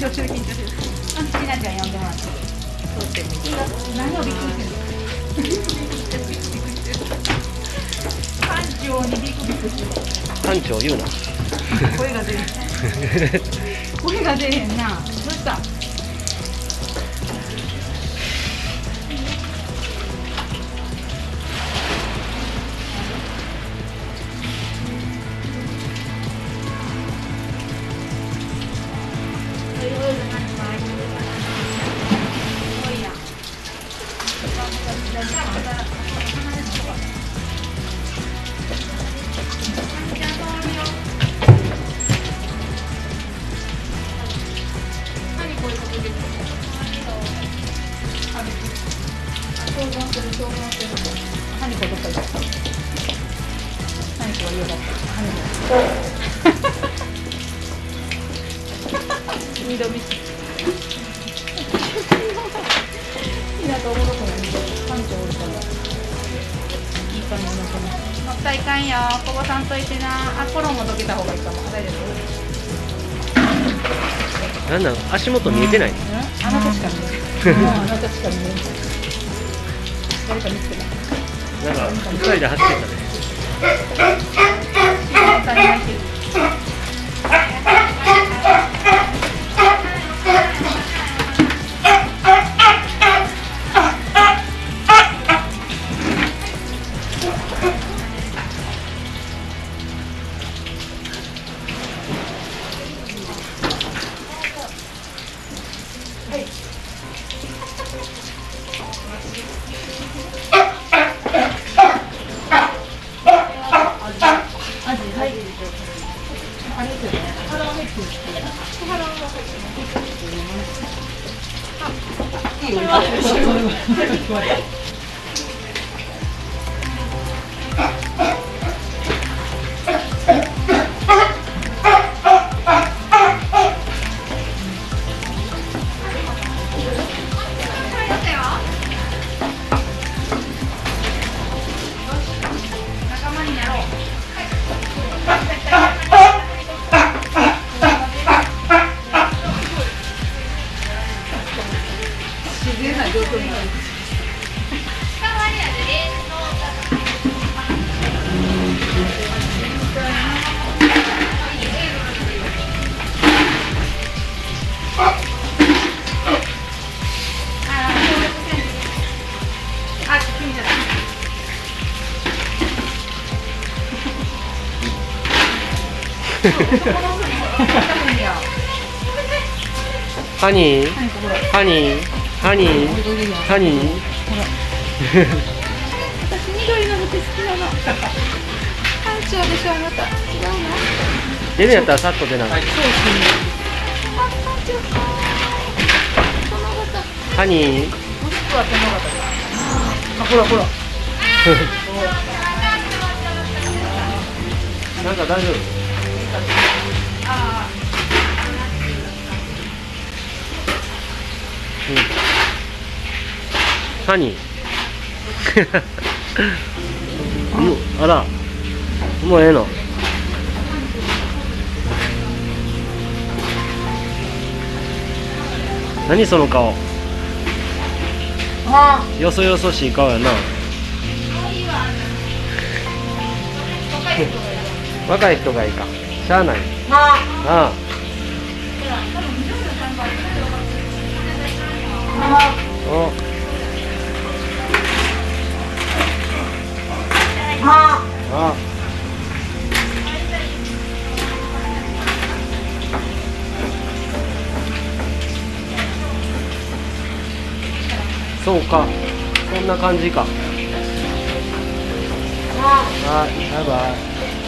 張してる緊張して。るあひなちゃん呼んでもらってそうして何をびっくりしてる班長にビクビクしてる班長言うな声が出る声が出へんなどうした何こどっかった二度見ひなとおもろくないパンチおるからいい感じのこの乗ったいかんよこぼさんといてなあ衣どけた方がいいかも大丈夫なんだろう足元見えてない、うんあなたしか見えない。もうあなたしか見えない。誰か見つけた。なんか二人で走ってたねいいよ。自然な状況になる。ハニー。ハニーハニーハニー私緑の服好きなの。班長 でしょあなた。違うの？出るんやったらさっと出なそうですね。あ。ハニーもしくは殿方。あ、ほらほら。なんか大丈夫？ハニー。うんあら。もうええの？何その顔？あ、よそよそしい顔やな。若い人がいいか。しゃあない。あ、あ。あ、あ。おそうか。こんな感じか。あ、はいバイバイ